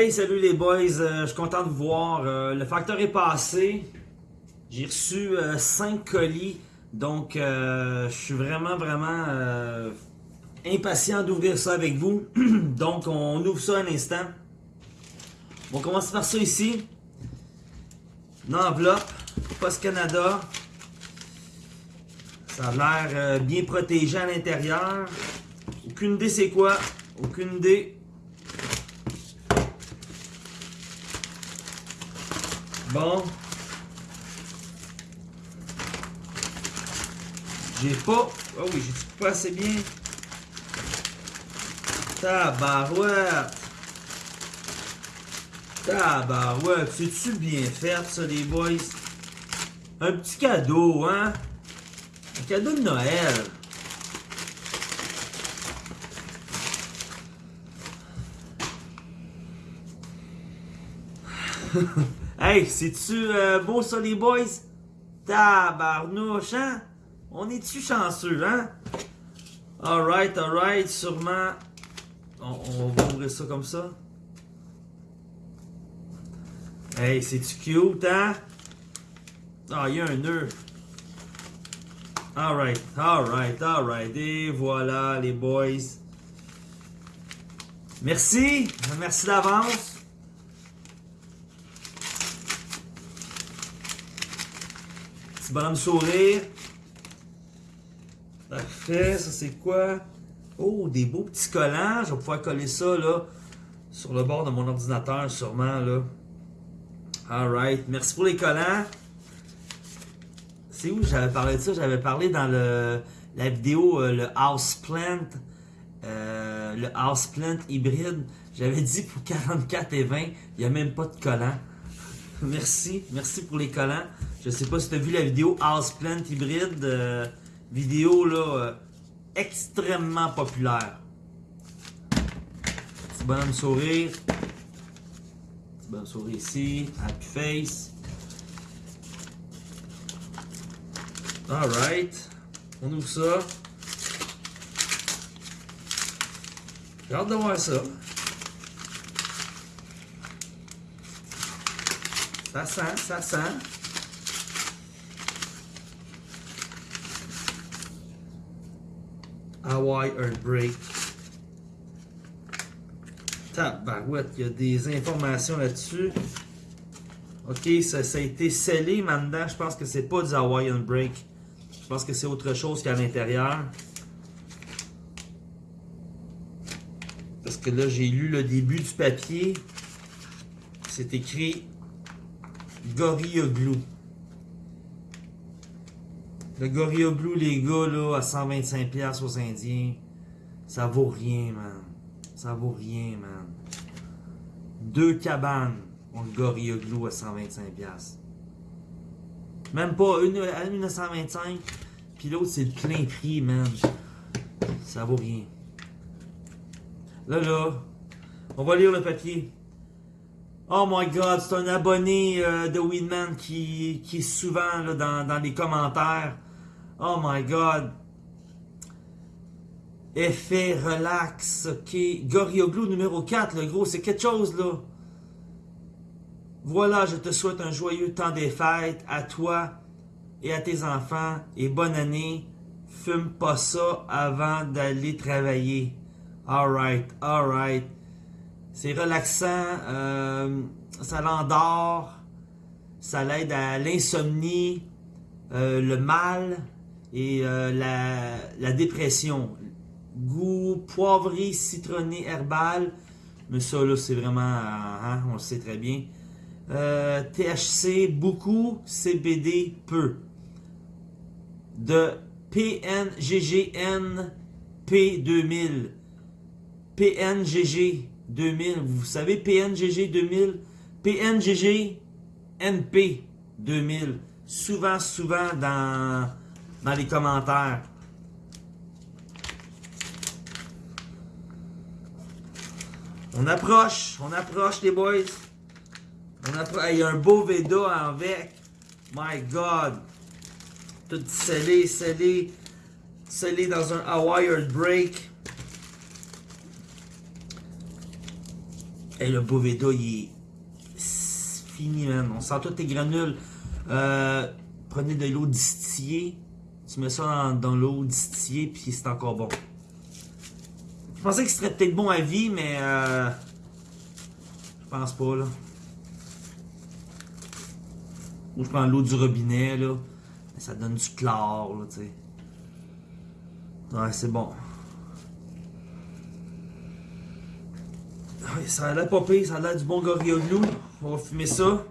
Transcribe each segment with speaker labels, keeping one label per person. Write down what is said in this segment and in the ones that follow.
Speaker 1: Hey, salut les boys, euh, je suis content de vous voir. Euh, le facteur est passé. J'ai reçu 5 euh, colis. Donc, je suis vraiment, vraiment impatient d'ouvrir ça avec vous. donc, on ouvre ça un instant. On commence par ça ici. Une enveloppe, Post Canada. Ça a l'air bien protégé à l'intérieur. Aucune idée c'est quoi. Aucune idée. Bon. J'ai pas... Oh oui, j'ai pas assez bien? Tabarouette. Tabarouette. C'est-tu bien fait, ça, les boys? Un petit cadeau, hein? Un cadeau de Noël. Hey, c'est-tu euh, beau ça les boys? Tabarnouche, hein? On est-tu chanceux, hein? Alright, alright, sûrement... On, va ouvrir ça comme ça. Hey, c'est-tu cute, hein? Ah, il y a un nœud. Alright, alright, alright. Et voilà, les boys. Merci. Merci d'avance. Bonhomme sourire. Parfait, ça c'est quoi? Oh, des beaux petits collants. Je vais pouvoir coller ça là sur le bord de mon ordinateur sûrement là. Alright, merci pour les collants. C'est où? J'avais parlé de ça? J'avais parlé dans le, la vidéo euh, le Houseplant. Euh, le Houseplant hybride. J'avais dit pour 44 et 20, il n'y a même pas de collants. merci, merci pour les collants. Je sais pas si tu as vu la vidéo Houseplant hybride. Euh, vidéo là euh, extrêmement populaire. Petit bonhomme sourire. Petit bonhomme sourire ici. Happy face. Alright. On ouvre ça. J'ai hâte de voir ça. Ça sent, ça sent. Hawaii Earthbreak. Tabarouette, il y a des informations là-dessus. Ok, ça, a été scellé maintenant. Je pense que c'est pas du Hawaiian Break. Je pense que c'est autre chose qu'à l'intérieur. Parce que là, j'ai lu le début du papier. C'est écrit Gorilla Glue. Le Gorilla Blue, les gars, là, à 125$ aux Indiens, ça vaut rien, man. Ça vaut rien, man. Deux cabanes ont le Gorilla Glue à 125$. Même pas une à 125$, puis l'autre, c'est le plein prix, man. Ça vaut rien. Là, là, on va lire le papier. Oh my god, c'est un abonné euh, de Weedman qui, qui est souvent dans, dans les commentaires. Oh my God. Effet relax, ok. Gorilla Glue numéro 4, le gros, c'est quelque chose, là. Voilà, je te souhaite un joyeux temps des fêtes à toi et à tes enfants. Et bonne année. Fume pas ça avant d'aller travailler. Alright, alright. C'est relaxant. Euh, ça l'endort. Ça l'aide à l'insomnie, euh, le mal, et euh, la, dépression. Goût poivré, citronné, herbal. Mais ça, là, c'est vraiment... Hein, on le sait très bien. Euh, THC, beaucoup. CBD, peu. De PNGGN P2000. PNGG 2000. Vous savez PNGG 2000? PNGG NP 2000. Souvent, souvent dans dans les commentaires. On approche, on approche les boys. On approche. Il y a un beau Veda avec. My God. Tout scellé, scellé. Scellé dans un Hawaii Break. Et le Boveda, il est fini, man. On sent toutes tes granules. Euh, prenez de l'eau distillée. Tu mets ça dans, l'eau distillée, puis c'est encore bon. Je pensais que ce serait peut-être bon à vie, mais euh, je pense pas, là. Ou je prends l'eau du robinet, là. Ça donne du chlore, là, tu sais. Ouais, c'est bon. ça a l'air pas ça a l'air du bon Gorilla Glue. On va fumer ça.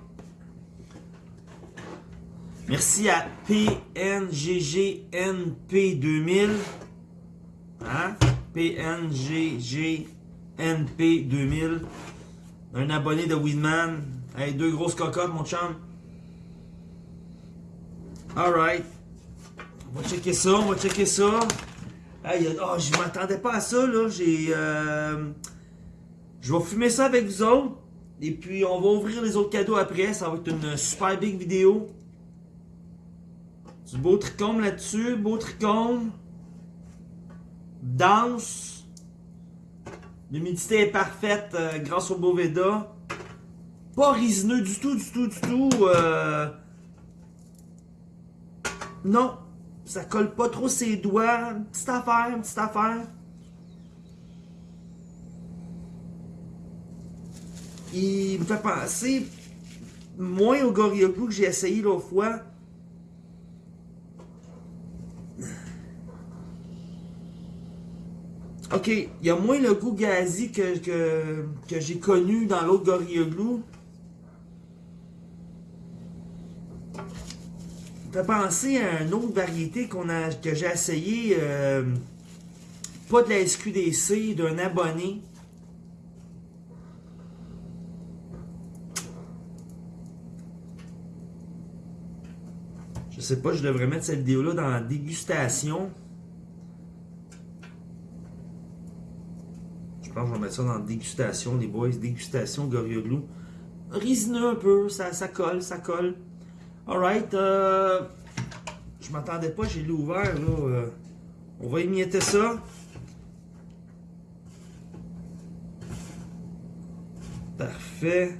Speaker 1: Merci à PNGGNP2000. Hein? PNGGNP2000. Un abonné de Winman. Hey, deux grosses cocottes, mon chum. Alright. On va checker ça, on va checker ça. Hey, oh, je m'attendais pas à ça, là. J'ai... Euh... Je vais fumer ça avec vous autres. Et puis, on va ouvrir les autres cadeaux après. Ça va être une super big vidéo. Du beau tricôme là-dessus. Beau tricôme. Danse. L'humidité est parfaite euh, grâce au Boveda. Pas résineux du tout, du tout, du tout. Euh... Non. Ça colle pas trop ses doigts. Petite affaire, petite affaire. il me fait penser moins au Gorilla que j'ai essayé l'autre fois. Ok, il y a moins le goût gazi que, que, j'ai connu dans l'autre Gorilla Glue. Ça fait penser à une autre variété a, que j'ai essayé, euh, pas de la SQDC, d'un abonné. Je sais pas, je devrais mettre cette vidéo-là dans la dégustation. Je vais mettre ça dans dégustation, les boys. Dégustation Gorilla Glue. Risineux un peu, ça, ça colle, ça colle. Alright, euh, je m'attendais pas, j'ai l'ouvert là. Euh, on va émietter ça. Parfait.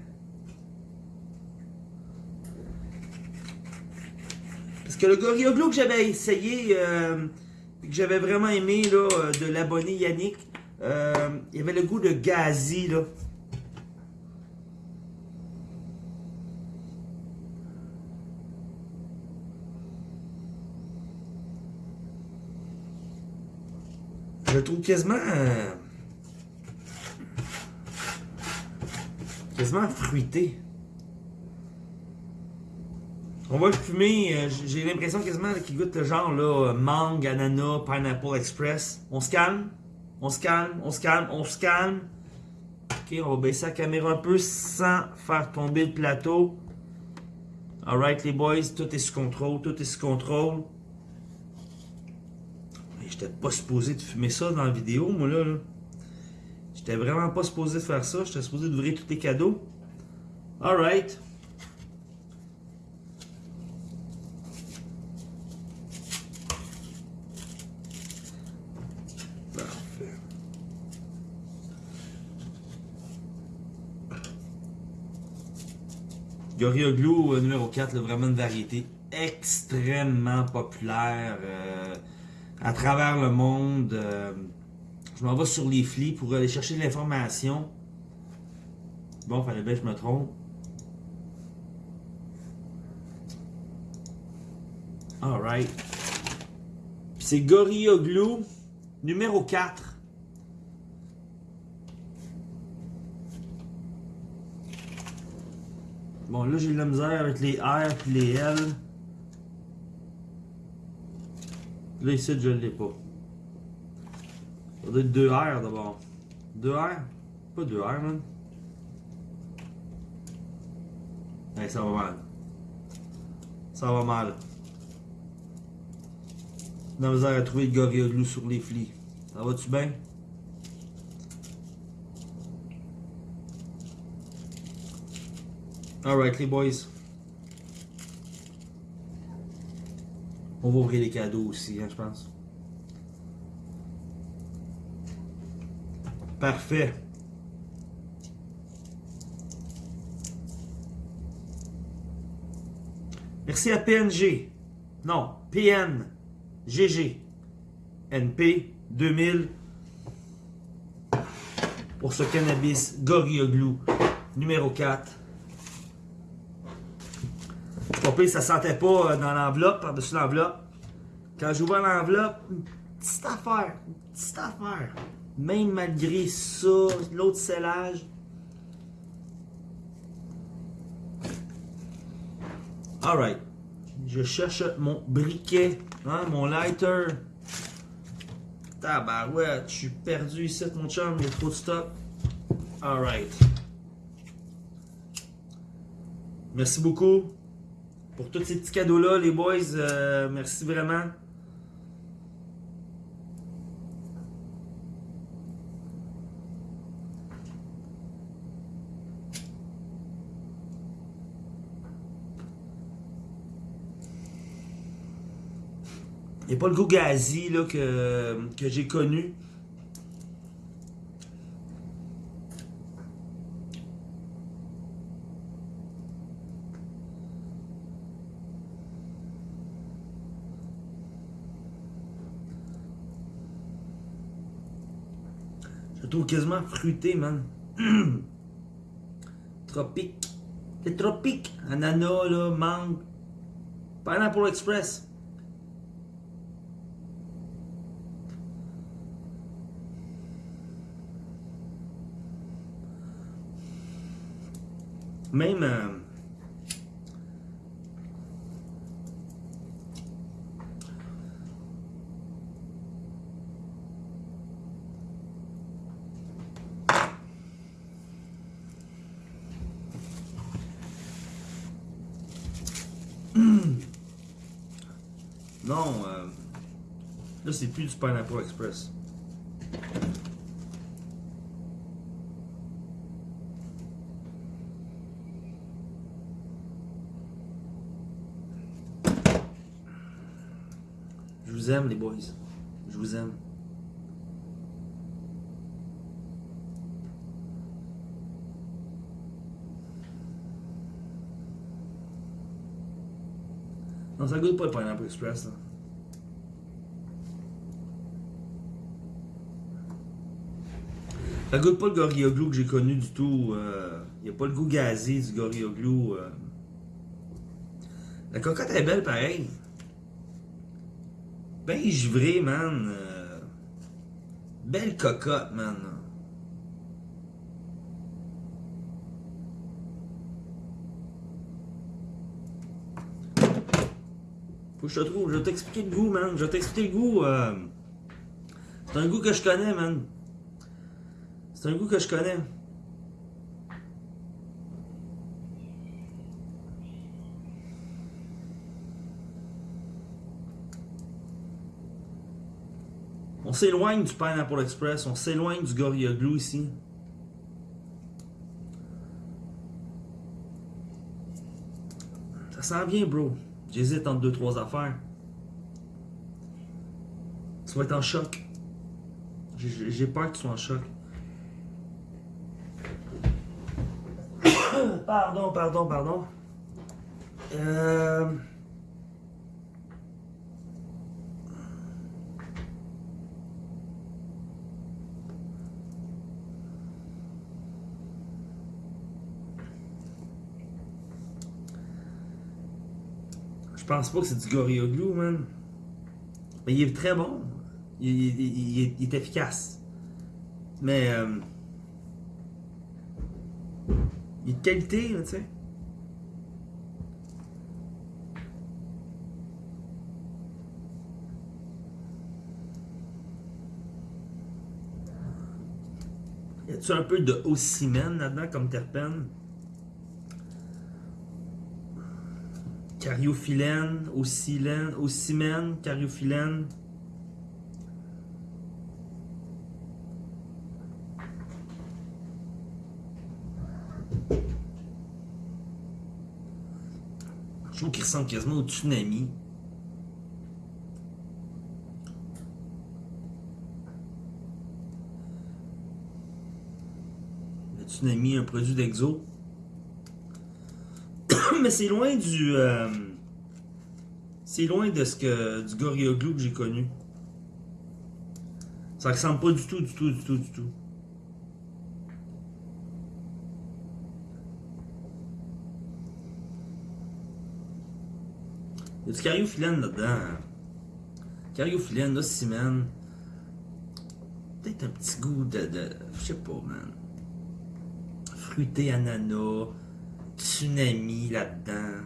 Speaker 1: que le Gorilla Glue que j'avais essayé, euh, que j'avais vraiment aimé, là, euh, de l'abonné Yannick, euh, il y avait le goût de gazi, là. Je le trouve quasiment... quasiment fruité. On va le fumer, euh, j'ai l'impression quasiment qu'il goûte le genre là, mangue, ananas, pineapple express. On se calme, on se calme, on se calme, on se calme. Ok, on va baisser la caméra un peu sans faire tomber le plateau. Alright les boys, tout est sous contrôle, tout est sous contrôle. J'étais pas supposé de fumer ça dans la vidéo, moi là. là. J'étais vraiment pas supposé de faire ça, j'étais supposé d'ouvrir tous les cadeaux. Alright. Glue euh, numéro 4, vraiment une variété extrêmement populaire euh, à travers le monde. Euh, je m'en vais sur les flics pour aller chercher l'information. Bon, fallait bien que je me trompe. Alright. C'est Glue numéro 4. Bon, là, j'ai de la misère avec les R et les L. Là, ici, je ne l'ai pas. Ça doit être 2 R d'abord. 2 R? Pas 2 R, man. Hey, ça va mal. Ça va mal. J'ai de la misère à trouver le Gorilla Glue sur les flics. Ça va-tu bien? Alright, les boys. On va ouvrir les cadeaux aussi, hein, je pense. Parfait. Merci à PNG. Non, PN. GG. NP 2000 pour ce cannabis Gorilla Glue numéro 4. Ça sentait pas euh, dans l'enveloppe, par-dessus l'enveloppe. Quand j'ouvre l'enveloppe, petite affaire, petite affaire. Même malgré ça, l'autre scellage. Alright. Je cherche mon briquet, hein, mon lighter. Tabarouette, je suis perdu ici, mon chum, il y a trop de stock. Alright. Merci beaucoup pour tous ces petits cadeaux-là, les boys. Euh, merci vraiment. Il n'y a pas le goût gazi là, que, que j'ai connu. Quasiment fruité, man. tropique. C'est tropique. Ananas, là, mangue. Pineapple Express. Même... Euh, Non, euh, là c'est plus du Pineapple Express. Je vous aime les boys. Je vous aime. Non, ça goûte pas le Pineapple Express. Là. Ça goûte pas le Gorilla Glue que j'ai connu du tout. Il euh, n'y a pas le goût gazé du Gorilla Glue. Euh. La cocotte est belle pareil. Ben givré, man. Euh. Belle cocotte, man. Faut que je te trouve. Je vais t'expliquer le goût, man. Je vais t'expliquer le goût. C'est un goût que je connais, man. C'est un goût que je connais. On s'éloigne du Pineapple Express, on s'éloigne du Gorilla Glue ici. Ça sent bien, bro. J'hésite entre deux, trois affaires. Tu vas être en choc. J'ai peur que tu sois en choc. Pardon, pardon, pardon. Euh... Je pense pas que c'est du Glue, man. Mais il est très bon. Il, est, efficace. Mais... Euh... Il est qualité, tu sais. Y a-tu un peu de ocimène là-dedans comme terpène? Cariophyllène, ocimène, ocimène, cariophyllène. Ressemble quasiment au tsunami. Le tsunami, un produit d'exo. Mais c'est loin du... Euh, C'est loin de ce que du Gorilla Glue que j'ai connu. Ça ressemble pas du tout, du tout, du tout, du tout. Il y a du cariophyllène là-dedans. Cariophyllène, là, man. Peut-être un petit goût de. Je sais pas, man. Fruité ananas. Tsunami là-dedans.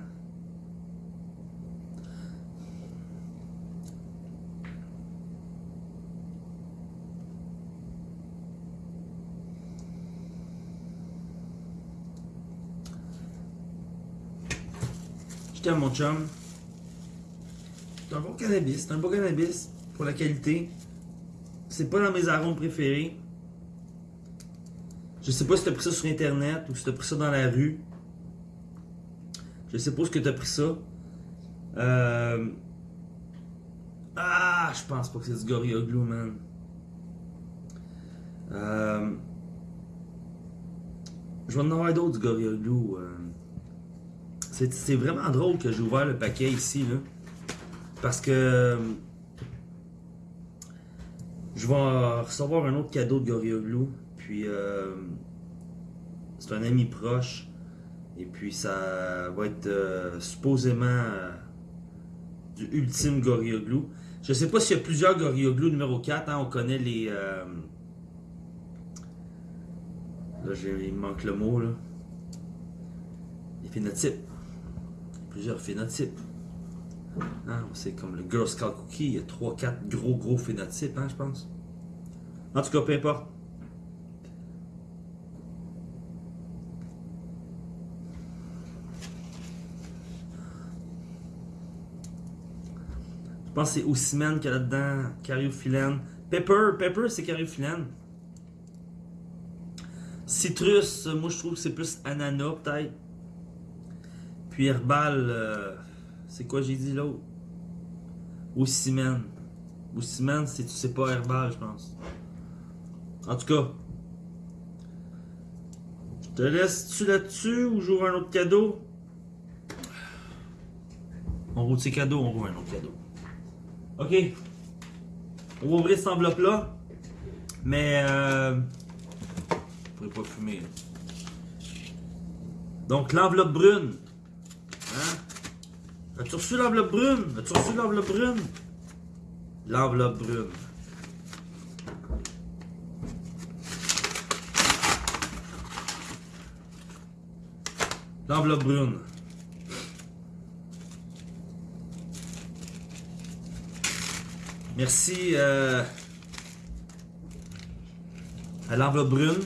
Speaker 1: T'aime, mon chum. C'est un bon cannabis. C'est un bon cannabis pour la qualité. C'est pas dans mes arômes préférés. Je sais pas si t'as pris ça sur internet ou si t'as pris ça dans la rue. Je sais pas ce que t'as pris ça. Euh... Ah, je pense pas que c'est du Gorilla Glue, man. Euh... Je vais en avoir d'autres du Gorilla Glue. Euh... C'est vraiment drôle que j'ai ouvert le paquet ici, là. Parce que je vais recevoir un autre cadeau de Gorilla Glue. Puis euh, c'est un ami proche. Et puis ça va être euh, supposément euh, du ultime Gorilla Glue. Je sais pas s'il y a plusieurs Gorilla Glue numéro 4. Hein, on connaît les... Là, il me manque le mot. Là. Les phénotypes. Plusieurs phénotypes. Hein, c'est comme le Girl Scout Cookie, il y a 3-4 gros gros phénotypes, hein, je pense. En tout cas, peu importe. Je pense que c'est Ousmane qu'il y a là-dedans, cariophyllène. Pepper, Pepper c'est cariophyllène. Citrus, moi je trouve que c'est plus ananas peut-être. Puis herbal, euh, c'est quoi j'ai dit l'autre? Ou ciment. Ou ciment, c'est pas herbal, je pense. En tout cas. Je te laisse-tu là-dessus ou j'ouvre un autre cadeau? On roule ses cadeaux, on roule un autre cadeau. Ok. On va ouvrir cette enveloppe-là. Mais euh, je pourrais pas fumer. Donc l'enveloppe brune. As-tu reçu l'enveloppe brune? As-tu reçu l'enveloppe brune? L'enveloppe brune. L'enveloppe brune. Merci euh, à l'enveloppe brune.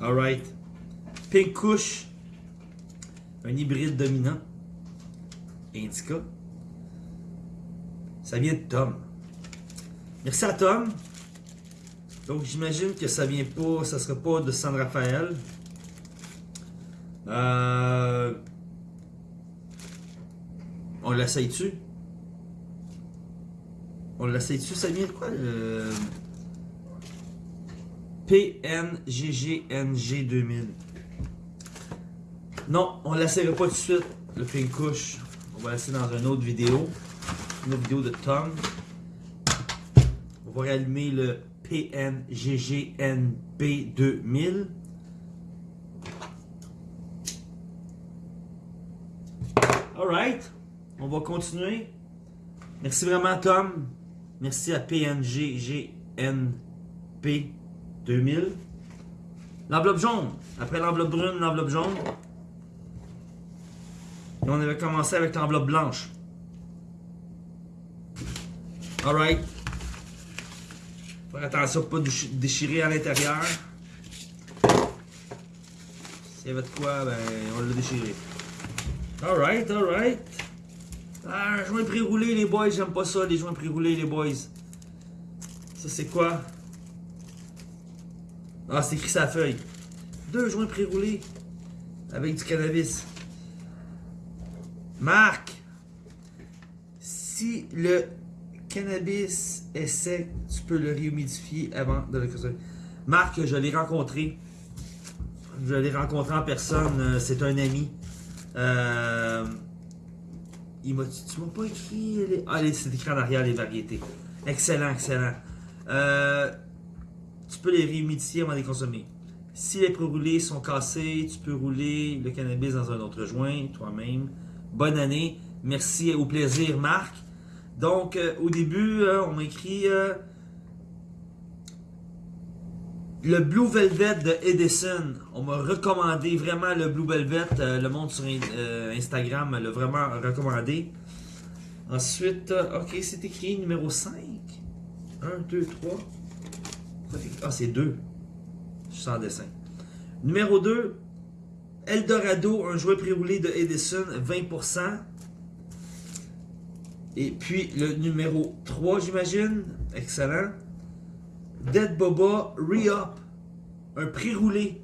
Speaker 1: Alright. Pink Kush. Un hybride dominant. Indica. Ça vient de Tom. Merci à Tom. Donc j'imagine que ça vient pas, ça sera pas de San Rafael. Euh... On l'essaye-tu? On l'essaye-tu? Ça vient de quoi? Euh... PNGGNG 2000. Non, on ne l'essayera pas tout de suite, le Pink Couche. On va l'essayer dans une autre vidéo. Une autre vidéo de Tom. On va rallumer le PNGGNB 2000. Alright, on va continuer. Merci vraiment Tom. Merci à PNGGNB 2000. L'enveloppe jaune. Après l'enveloppe brune, l'enveloppe jaune. Et on avait commencé avec l'enveloppe blanche. Alright. Faire attention pour pas déchirer à l'intérieur. S'il y avait de quoi, ben, on l'a déchiré. Alright, alright. Ah, joint pré-roulé, les boys. J'aime pas ça, les joints pré-roulés, les boys. Ça, c'est quoi? Ah, c'est écrit sa feuille. Deux joints pré-roulés avec du cannabis. Marc, si le cannabis est sec, tu peux le réhumidifier avant de le consommer. Marc, je l'ai rencontré. Je l'ai rencontré en personne. euh, C'est un ami. Euh, il m'a Tu m'as pas écrit. les- Ah, les- c'est écrit en arrière les variétés. Excellent, excellent. Euh, tu peux les réhumidifier avant de les consommer. Si les pré-roulés sont cassés, tu peux rouler le cannabis dans un autre joint toi-même. Bonne année. Merci au plaisir, Marc. Donc, euh, au début, euh, on m'a écrit euh, le Blue Velvet de Edison. On m'a recommandé vraiment le Blue Velvet. euh, le monde sur Instagram l'a vraiment recommandé. Ensuite, ok, c'est écrit numéro 5. 1, 2, 3. Ah, c'est 2. Je suis sans dessin. Numéro 2, Eldorado, un jouet pré-roulé de Edison, 20%. Et puis le numéro 3, j'imagine. Excellent. Dead Boba Re-Up, un pré-roulé.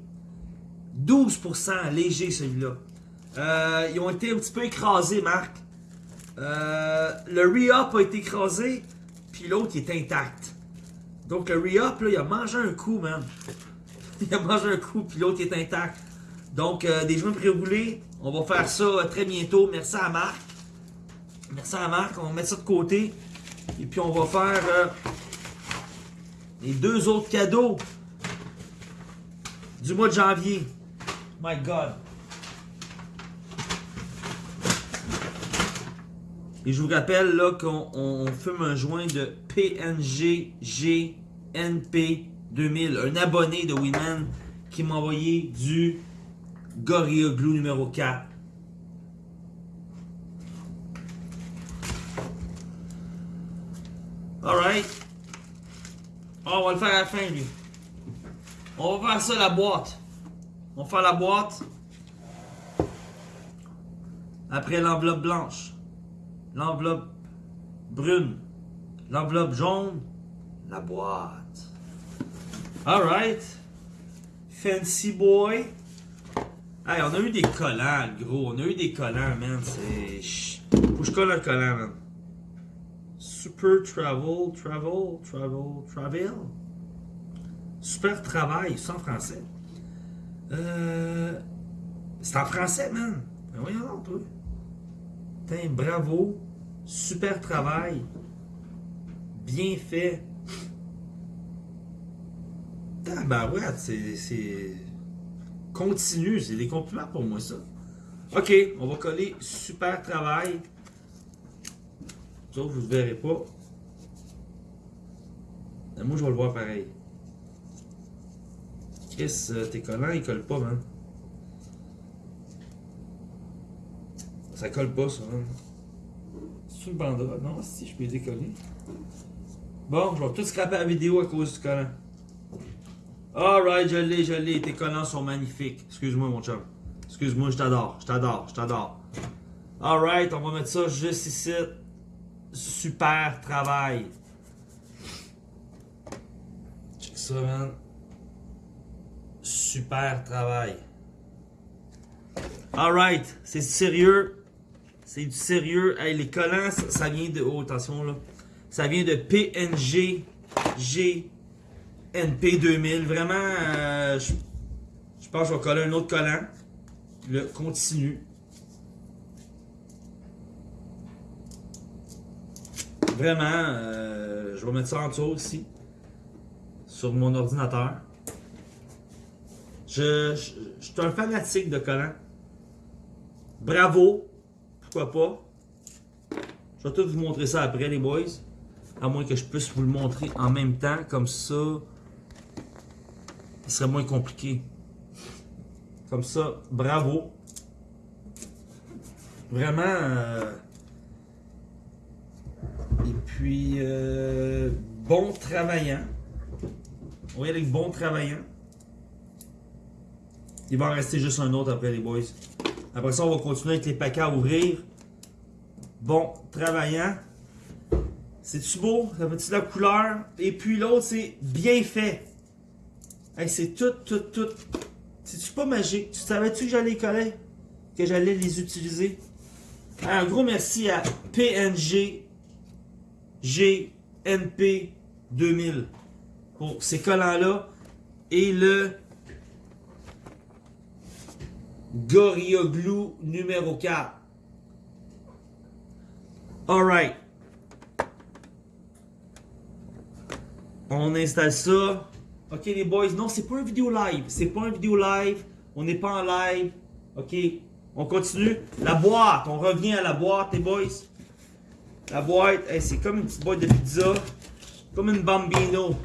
Speaker 1: 12% léger celui-là. Euh, ils ont été un petit peu écrasés, Marc. Euh, le Re-Up a été écrasé, puis l'autre est intact. Donc le Re-Up, il a mangé un coup, man. Il a mangé un coup, puis l'autre est intact. Donc, euh, des joints pré-roulés, on va faire ça euh, très bientôt. Merci à Marc. Merci à Marc, on va mettre ça de côté. Et puis on va faire euh, les deux autres cadeaux du mois de janvier. My God. Et je vous rappelle là qu'on on fume un joint de PNG GNP 2000. Un abonné de Winman qui m'a envoyé du Gorilla Glue numéro 4. Alright. Oh, on va le faire à la fin, lui. On va faire ça, la boîte. On va faire la boîte. Après l'enveloppe blanche. L'enveloppe brune. L'enveloppe jaune. La boîte. Alright. Fancy boy. Hey, on a eu des collants, gros. On a eu des collants, man. C'est. Faut que je colle un collant, man. Super Travel, Travel, Travel, Travel. Super Travail, c'est en français. Euh. C'est en français, man. Ben voyons toi. Putain, bravo. Super travail. Bien fait. Ouais, c'est. Continue, c'est des compliments pour moi, ça. Ok, on va coller super travail. Ça, vous ne verrez pas. Moi, je vais le voir pareil. Chris, euh, tes collants, ils collent pas, man. Ça colle pas, ça, man. C'est une? Non, si, je peux décoller. Bon, je vais tout scraper la vidéo à cause du collant. Alright, je l'ai, je l'ai. Tes collants sont magnifiques. Excuse-moi, mon chum. Excuse-moi, je t'adore, je t'adore, je t'adore. Alright, on va mettre ça juste ici. Super travail. Check ça, man. Super travail. Alright, c'est sérieux? C'est du sérieux. Les collants, ça, vient de. Oh, attention là. Ça vient de PNG G NP 2000. Vraiment, euh, je, pense que je vais coller un autre collant. Le continue. Vraiment, euh, je vais mettre ça en dessous aussi. Sur mon ordinateur. Je, je, je suis un fanatique de collants. Bravo. Pas. Je vais tout vous montrer ça après, les boys. À moins que je puisse vous le montrer en même temps. Comme ça, ce serait moins compliqué. Comme ça, bravo. Vraiment. euh, Et puis, euh, bon travaillant. On va y aller bon. Il va en rester juste un autre après les boys. Après ça, on va continuer avec les paquets à ouvrir. Bon travaillant. C'est-tu beau? Ça fait-tu la couleur? Et puis l'autre, c'est bien fait. Hey, c'est tout, tout, tout. C'est-tu pas magique? Tu savais-tu que j'allais les coller? Que j'allais les utiliser? Un gros merci à PNG GNP 2000 pour ces collants-là. Et le Gorilla Glue numéro 4. Alright. On installe ça. Ok les boys, non c'est pas une vidéo live. C'est pas une vidéo live. On n'est pas en live. Ok. On continue. La boîte. On revient à la boîte les boys. La boîte, c'est comme une petite boîte de pizza. Comme une bambino.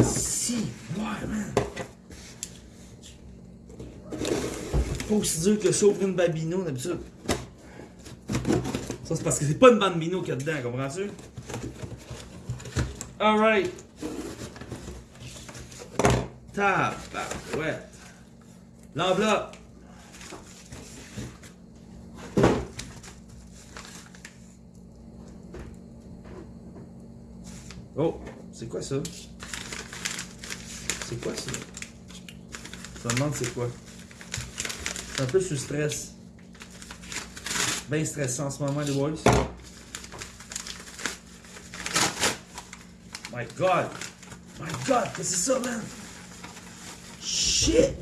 Speaker 1: Si, ouais, man. Pas aussi dur que ça ouvrir une bambino d'habitude. Ça, c'est parce que c'est pas une bambino qu'il y a dedans, comprends-tu? Alright. ouais. L'enveloppe. Oh, c'est quoi ça? C'est quoi ça? Je me demande c'est quoi. C'est un peu sous stress. Bien stressant en ce moment, les boys. My God! My God! Qu'est-ce que c'est ça, man? Shit!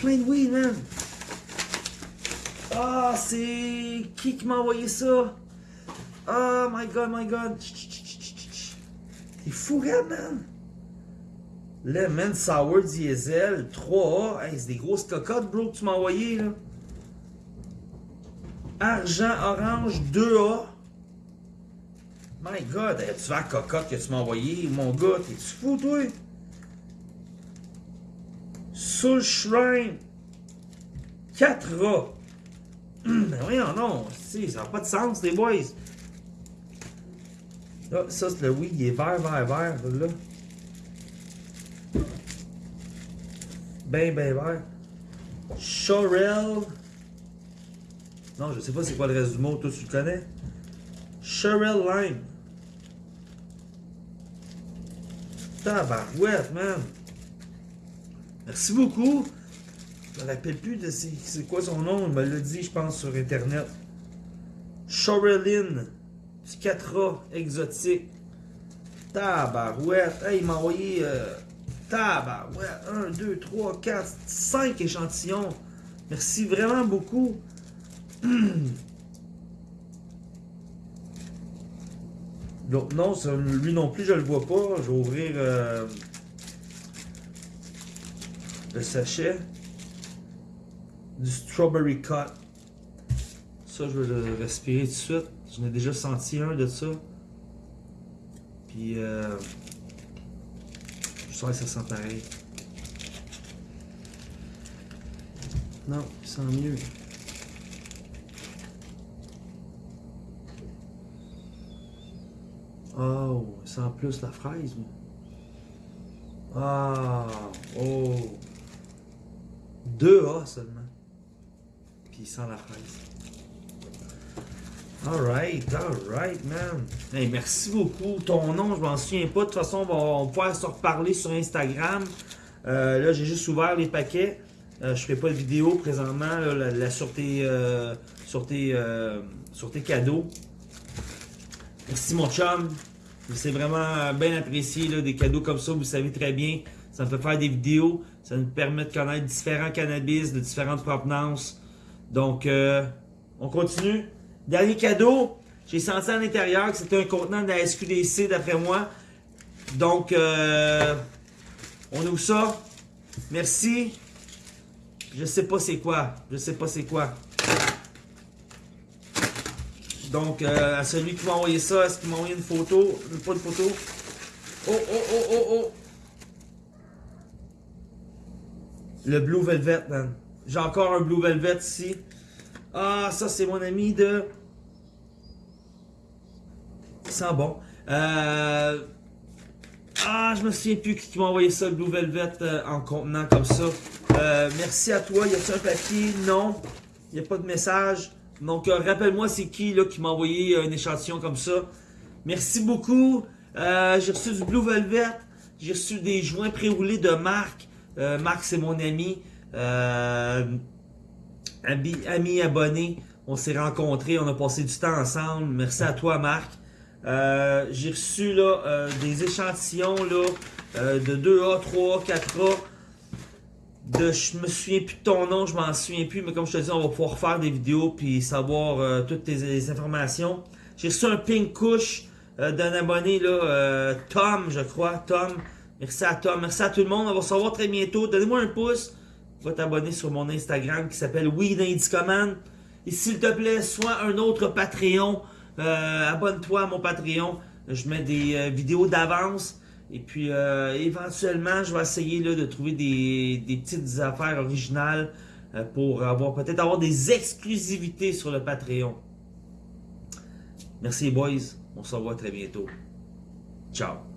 Speaker 1: plein de weed, man. Ah, c'est... Qui qui m'a envoyé ça? Oh my god, my god. T'es fou, gars, man. Sour Diesel 3A. Hey, c'est des grosses cocottes, bro, que tu m'as envoyé, là. Argent Orange 2A. My god, tu vas la cocotte que tu m'as envoyé, mon gars. T'es-tu fou, toi? Soul Shrine 4A. Hum, mais voyons, non, ça n'a pas de sens, les boys. Là, ça, c'est le oui, il est vert, vert, vert, là. Ben, ben vert. Chorel. Non, je sais pas c'est quoi le reste du mot, toi tu le connais? Chorel Lime. Tabarouette, man. Merci beaucoup. Je me rappelle plus de c'est quoi son nom. Il me l'a dit, je pense, sur Internet. Chorelin. Du 4A exotique. Tabarouette. Hey, il m'a envoyé... Euh, tabarouette. 1, 2, 3, 4, 5 échantillons. Merci vraiment beaucoup. Non, lui non plus, je le vois pas. Je vais ouvrir... Euh, le sachet du Strawberry Cut. Ça, je vais le respirer tout de suite. J'en ai déjà senti un de ça. Puis, euh, ça sent pareil. Non, il sent mieux. Oh, il sent plus la fraise. Ah, oh. 2A seulement. Puis sans la fraise. Alright, alright, man. Hey, merci beaucoup. Ton nom, je m'en souviens pas. De toute façon, on va, pouvoir se reparler sur Instagram. Euh, là, j'ai juste ouvert les paquets. Euh, je fais pas de vidéo présentement là, sur, tes, euh, sur, tes, sur tes cadeaux. Merci mon chum. C'est vraiment bien apprécié là, des cadeaux comme ça. Vous savez très bien. Ça me fait faire des vidéos. Ça nous permet de connaître différents cannabis de différentes provenances. Donc, euh, on continue. Dernier cadeau. J'ai senti à l'intérieur que c'était un contenant de la SQDC d'après moi. Donc, euh, on ouvre ça. Merci. Je sais pas c'est quoi. Je sais pas c'est quoi. Donc, euh, à celui qui m'a envoyé ça, est-ce qu'il m'a envoyé une photo? Pas de photo. Oh, oh, oh, oh, oh. Le Blue Velvet, man. J'ai encore un Blue Velvet ici. Ah, ça, c'est mon ami de... Ça bon. Euh... Ah, je me souviens plus qui m'a envoyé ça, le Blue Velvet, euh, en contenant comme ça. Euh, merci à toi. Y a-t-il un papier? Non. N'y a pas de message. Donc, rappelle-moi c'est qui qui m'a envoyé un échantillon comme ça. Merci beaucoup. J'ai reçu du Blue Velvet. J'ai reçu des joints pré-roulés de Marc. Marc, c'est mon ami. euh, ami, ami abonné. On s'est rencontrés, on a passé du temps ensemble. Merci à toi, Marc. Euh, j'ai reçu là, euh, des échantillons là, euh, de 2A, 3A, 4A. De, je me souviens plus de ton nom, je m'en souviens plus, mais comme je te dis, on va pouvoir faire des vidéos puis savoir toutes tes, les informations. J'ai reçu un pink couche d'un abonné, là, Tom, je crois, Tom. Merci à Tom, merci à tout le monde. On va se revoir très bientôt. Donnez-moi un pouce. Va t'abonner sur mon Instagram qui s'appelle Weed Command. Et s'il te plaît, sois un autre Patreon. Euh, Abonne-toi à mon Patreon. Je mets des euh, vidéos d'avance. Et puis, euh, éventuellement, je vais essayer là, de trouver des, des petites affaires originales pour avoir peut-être avoir des exclusivités sur le Patreon. Merci, boys. On se revoit très bientôt. Ciao.